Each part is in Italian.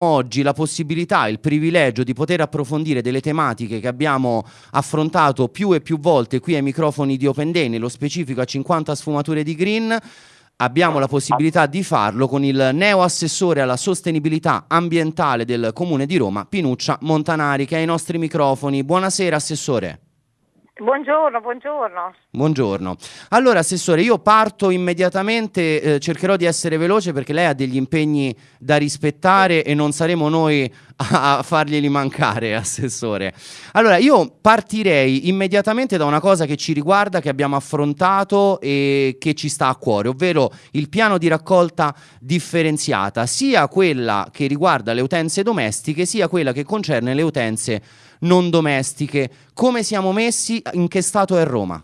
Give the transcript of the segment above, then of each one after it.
oggi la possibilità, il privilegio di poter approfondire delle tematiche che abbiamo affrontato più e più volte qui ai microfoni di Open Day, nello specifico a 50 sfumature di green, abbiamo la possibilità di farlo con il neo assessore alla sostenibilità ambientale del Comune di Roma, Pinuccia Montanari, che è ai nostri microfoni. Buonasera Assessore. Buongiorno, buongiorno. Buongiorno. Allora, Assessore, io parto immediatamente, eh, cercherò di essere veloce perché lei ha degli impegni da rispettare e non saremo noi a, farglieli mancare, Assessore. Allora, io partirei immediatamente da una cosa che ci riguarda, che abbiamo affrontato e che ci sta a cuore, ovvero il piano di raccolta differenziata, sia quella che riguarda le utenze domestiche, sia quella che concerne le utenze non domestiche. Come siamo messi? In che stato è Roma?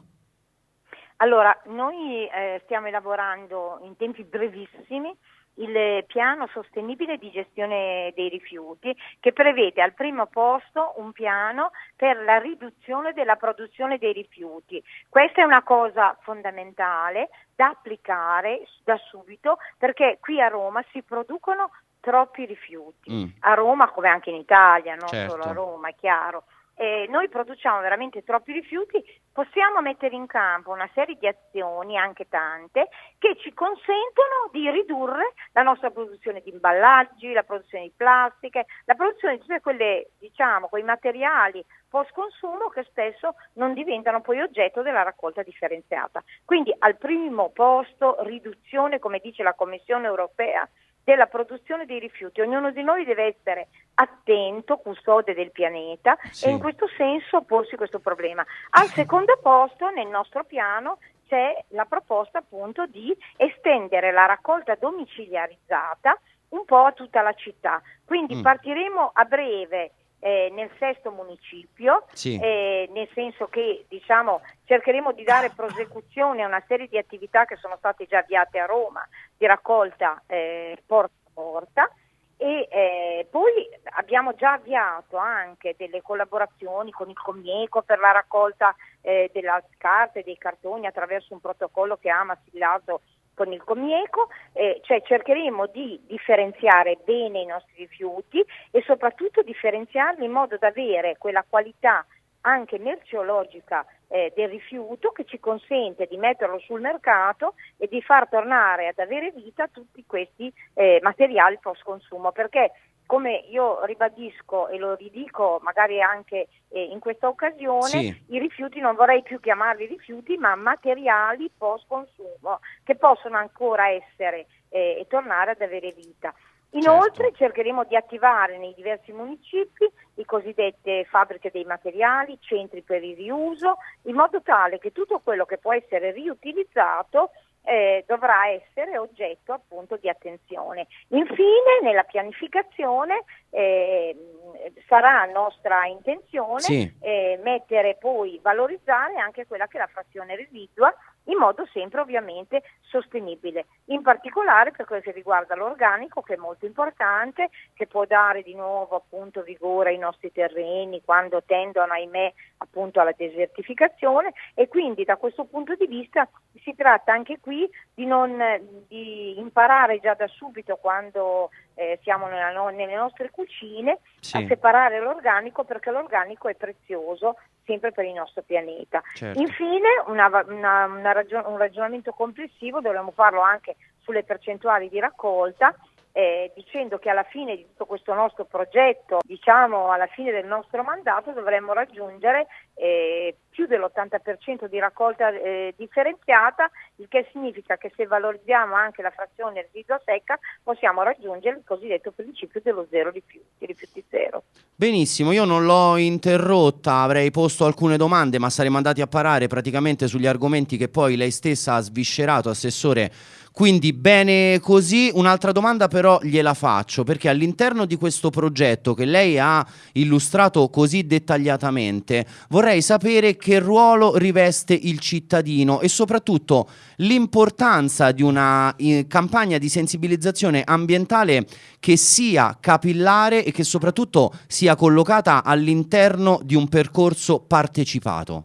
Allora, noi eh, stiamo elaborando in tempi brevissimi il piano sostenibile di gestione dei rifiuti che prevede al primo posto un piano per la riduzione della produzione dei rifiuti. Questa è una cosa fondamentale da applicare da subito perché qui a Roma si producono troppi rifiuti. Mm. A Roma, come anche in Italia, non certo. solo a Roma, è chiaro. Eh, noi produciamo veramente troppi rifiuti, possiamo mettere in campo una serie di azioni, anche tante, che ci consentono di ridurre la nostra produzione di imballaggi, la produzione di plastiche, la produzione di tutte quelle, diciamo, quei materiali post consumo che spesso non diventano poi oggetto della raccolta differenziata. Quindi al primo posto riduzione, come dice la Commissione europea, della produzione dei rifiuti. Ognuno di noi deve essere attento, custode del pianeta sì. e in questo senso porsi questo problema. Al secondo posto nel nostro piano c'è la proposta appunto di estendere la raccolta domiciliarizzata un po' a tutta la città. Quindi mm. partiremo a breve eh, nel sesto municipio, sì. eh, nel senso che diciamo, cercheremo di dare prosecuzione a una serie di attività che sono state già avviate a Roma di raccolta eh, porta a porta e eh, poi abbiamo già avviato anche delle collaborazioni con il Comieco per la raccolta eh, della carta e dei cartoni attraverso un protocollo che ama sillato con il Comieco, eh, cioè cercheremo di differenziare bene i nostri rifiuti e soprattutto differenziarli in modo da avere quella qualità anche merceologica eh, del rifiuto che ci consente di metterlo sul mercato e di far tornare ad avere vita tutti questi eh, materiali post consumo perché come io ribadisco e lo ridico magari anche eh, in questa occasione, sì. i rifiuti non vorrei più chiamarli rifiuti, ma materiali post consumo che possono ancora essere eh, e tornare ad avere vita. Inoltre certo. cercheremo di attivare nei diversi municipi le cosiddette fabbriche dei materiali, centri per il riuso, in modo tale che tutto quello che può essere riutilizzato eh, dovrà essere oggetto appunto di attenzione. Infine nella pianificazione eh, sarà nostra intenzione sì. eh, mettere poi, valorizzare anche quella che è la frazione residua in modo sempre ovviamente sostenibile, in particolare per quello che riguarda l'organico che è molto importante, che può dare di nuovo appunto vigore ai nostri terreni quando tendono ahimè appunto alla desertificazione e quindi da questo punto di vista tratta anche qui di, non, di imparare già da subito quando eh, siamo nella, nelle nostre cucine sì. a separare l'organico perché l'organico è prezioso sempre per il nostro pianeta. Certo. Infine una, una, una ragion- un ragionamento complessivo, dovremmo farlo anche sulle percentuali di raccolta eh, dicendo che alla fine di tutto questo nostro progetto, diciamo alla fine del nostro mandato, dovremmo raggiungere eh, più dell'80% di raccolta eh, differenziata, il che significa che se valorizziamo anche la frazione residua secca possiamo raggiungere il cosiddetto principio dello zero rifiuti, rifiuti zero. Benissimo, io non l'ho interrotta, avrei posto alcune domande, ma saremmo andati a parare praticamente sugli argomenti che poi lei stessa ha sviscerato, Assessore quindi bene così, un'altra domanda però gliela faccio perché all'interno di questo progetto che lei ha illustrato così dettagliatamente vorrei sapere che ruolo riveste il cittadino e soprattutto l'importanza di una eh, campagna di sensibilizzazione ambientale che sia capillare e che soprattutto sia collocata all'interno di un percorso partecipato.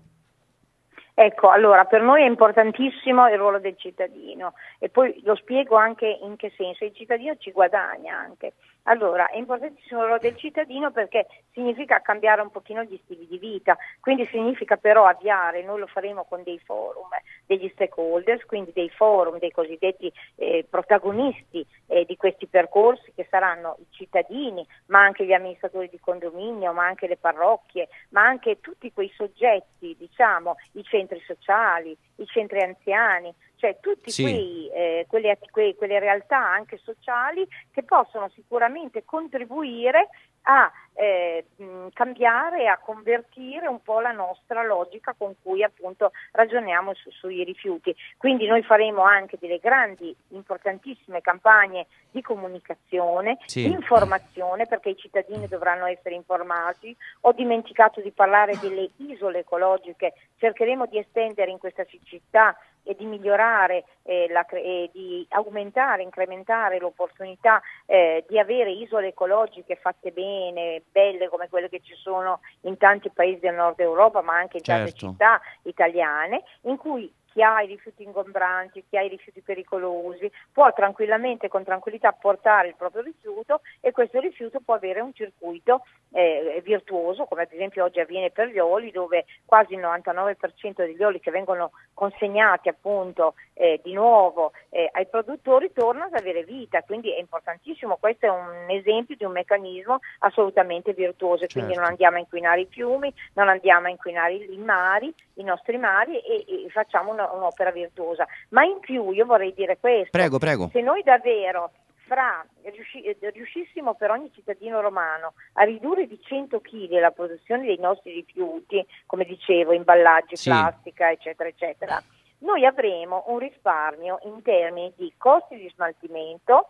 Ecco, allora per noi è importantissimo il ruolo del cittadino e poi lo spiego anche in che senso, il cittadino ci guadagna anche, Allora, è importantissimo il ruolo del cittadino perché significa cambiare un pochino gli stili di vita, quindi significa però avviare, noi lo faremo con dei forum, degli stakeholders, quindi dei forum, dei cosiddetti eh, protagonisti eh, di questi percorsi che saranno i cittadini, ma anche gli amministratori di condominio, ma anche le parrocchie, ma anche tutti quei soggetti, diciamo, i centri sociali, i centri anziani, cioè tutte sì. eh, quelle, quelle, realtà anche sociali che possono sicuramente contribuire a eh, cambiare e a convertire un po' la nostra logica con cui appunto ragioniamo su, sui rifiuti. Quindi noi faremo anche delle grandi, importantissime campagne di comunicazione, sì. di informazione perché i cittadini dovranno essere informati. Ho dimenticato di parlare delle isole ecologiche, cercheremo di estendere in questa città e di migliorare eh, la, e di aumentare, incrementare l'opportunità eh, di avere isole ecologiche fatte bene, belle come quelle che ci sono in tanti paesi del nord Europa, ma anche in certo. tante città italiane, in cui chi ha i rifiuti ingombranti, chi ha i rifiuti pericolosi, può tranquillamente, con tranquillità portare il proprio rifiuto e questo rifiuto può avere un circuito eh, virtuoso, come ad esempio oggi avviene per gli oli, dove quasi il 99% degli oli che vengono consegnati appunto eh, di nuovo eh, ai produttori tornano ad avere vita, quindi è importantissimo, questo è un esempio di un meccanismo assolutamente virtuoso, certo. quindi non andiamo a inquinare i fiumi, non andiamo a inquinare i mari, i nostri mari e, e facciamo una, un'opera virtuosa. Ma in più io vorrei dire questo, prego, prego. se noi davvero fra, riusci, riuscissimo per ogni cittadino romano a ridurre di 100 kg la produzione dei nostri rifiuti, come dicevo, imballaggi, sì. plastica, eccetera, eccetera, noi avremo un risparmio in termini di costi di smaltimento,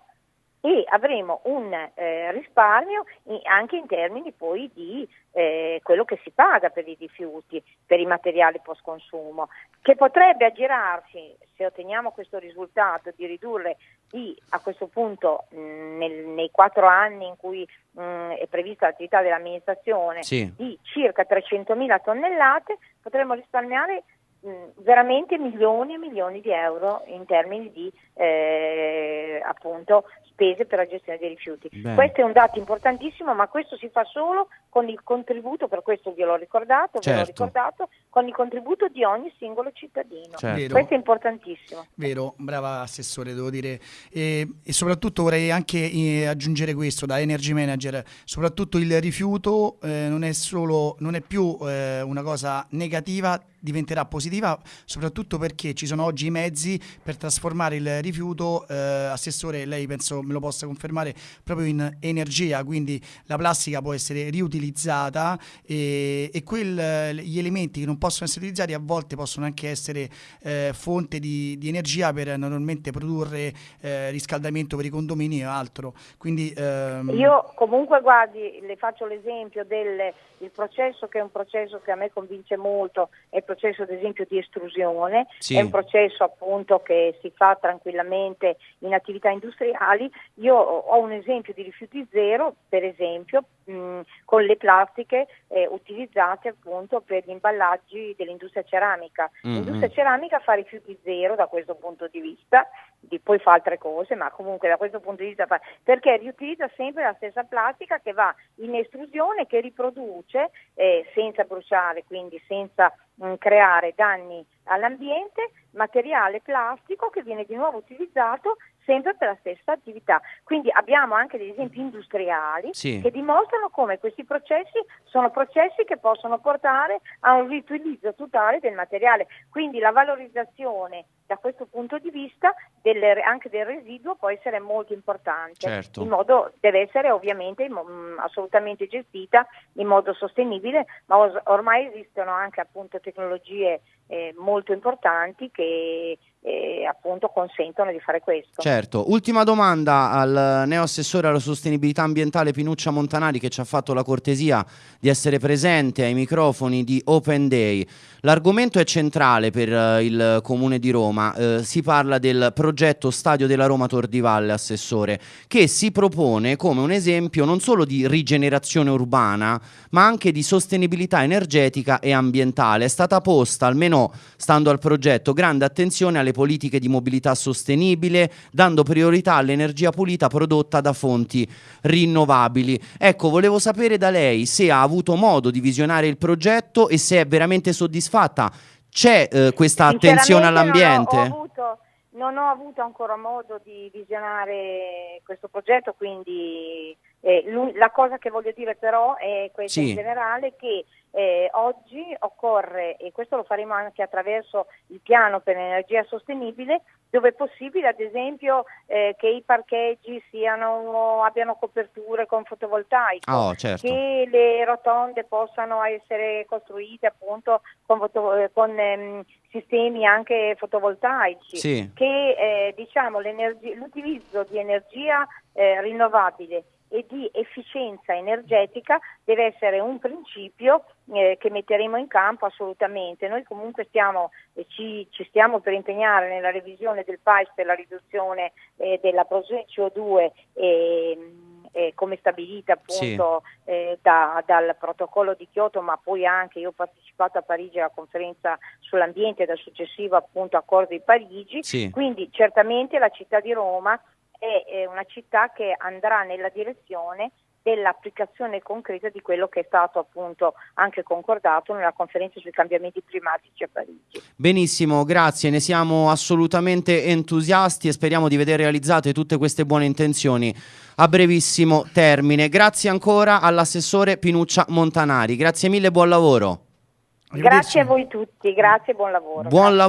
e avremo un eh, risparmio anche in termini poi di eh, quello che si paga per i rifiuti, per i materiali post consumo, che potrebbe aggirarsi, se otteniamo questo risultato, di ridurre di, a questo punto mh, nel, nei quattro anni in cui mh, è prevista l'attività dell'amministrazione, sì. di circa 300.000 tonnellate, potremmo risparmiare veramente milioni e milioni di euro in termini di eh, appunto spese per la gestione dei rifiuti. Bene. Questo è un dato importantissimo, ma questo si fa solo con il contributo, per questo vi l'ho ricordato, certo. ve l'ho certo. ricordato, con il contributo di ogni singolo cittadino. Certo. Questo è importantissimo. Vero, brava Assessore, devo dire. E, e soprattutto vorrei anche eh, aggiungere questo da Energy Manager, soprattutto il rifiuto eh, non, è solo, non è più eh, una cosa negativa, diventerà positiva soprattutto perché ci sono oggi i mezzi per trasformare il rifiuto, eh, Assessore, lei penso me lo possa confermare, proprio in energia, quindi la plastica può essere riutilizzata e, e quel, gli elementi che non possono essere utilizzati a volte possono anche essere eh, fonte di, di, energia per normalmente produrre eh, riscaldamento per i condomini e altro. Quindi, ehm... Io comunque guardi, le faccio l'esempio del processo che è un processo che a me convince molto, è il processo ad esempio di estrusione, sì. è un processo appunto che si fa tranquillamente in attività industriali. Io ho un esempio di rifiuti zero, per esempio, mh, con le plastiche eh, utilizzate appunto per gli imballaggi dell'industria ceramica. Mm-hmm. L'industria ceramica fa rifiuti zero da questo punto di vista, di, poi fa altre cose, ma comunque da questo punto di vista fa, perché riutilizza sempre la stessa plastica che va in estrusione, che riproduce eh, senza bruciare, quindi senza mh, creare danni all'ambiente, materiale plastico che viene di nuovo utilizzato sempre per la stessa attività. Quindi abbiamo anche degli esempi industriali sì. che dimostrano come questi processi sono processi che possono portare a un riutilizzo totale del materiale. Quindi la valorizzazione da questo punto di vista delle, anche del residuo può essere molto importante. Certo. In modo, deve essere ovviamente mh, assolutamente gestita in modo sostenibile, ma os- ormai esistono anche appunto tecnologie eh, molto importanti che eh, appunto consentono di fare questo. Certo, ultima domanda al neoassessore alla sostenibilità ambientale Pinuccia Montanari che ci ha fatto la cortesia di essere presente ai microfoni di Open Day. L'argomento è centrale per uh, il Comune di Roma Roma. Eh, si parla del progetto Stadio della Roma Valle, assessore, che si propone come un esempio non solo di rigenerazione urbana, ma anche di sostenibilità energetica e ambientale. È stata posta, almeno stando al progetto, grande attenzione alle politiche di mobilità sostenibile, dando priorità all'energia pulita prodotta da fonti rinnovabili. Ecco, volevo sapere da lei se ha avuto modo di visionare il progetto e se è veramente soddisfatta. C'è eh, questa attenzione all'ambiente? Non ho, avuto, non ho avuto ancora modo di visionare questo progetto, quindi eh, la cosa che voglio dire però è questa sì. in generale che eh, oggi occorre, e questo lo faremo anche attraverso il piano per l'energia sostenibile, dove è possibile ad esempio eh, che i parcheggi siano, abbiano coperture con fotovoltaico, oh, certo. che le rotonde possano essere costruite appunto con, foto, con ehm, sistemi anche fotovoltaici, sì. che eh, diciamo, l'utilizzo di energia eh, rinnovabile e di efficienza energetica deve essere un principio eh, che metteremo in campo assolutamente. Noi comunque stiamo, eh, ci, ci, stiamo per impegnare nella revisione del PAIS per la riduzione eh, della produzione CO2 eh, come stabilita appunto sì. eh, da, dal protocollo di Kyoto, ma poi anche io ho partecipato a Parigi alla conferenza sull'ambiente dal successivo appunto accordo di Parigi, sì. quindi certamente la città di Roma è una città che andrà nella direzione dell'applicazione concreta di quello che è stato appunto anche concordato nella conferenza sui cambiamenti climatici a Parigi. Benissimo, grazie, ne siamo assolutamente entusiasti e speriamo di vedere realizzate tutte queste buone intenzioni a brevissimo termine. Grazie ancora all'assessore Pinuccia Montanari, grazie mille, buon lavoro. Grazie a voi tutti, grazie e buon lavoro. Buon lavoro.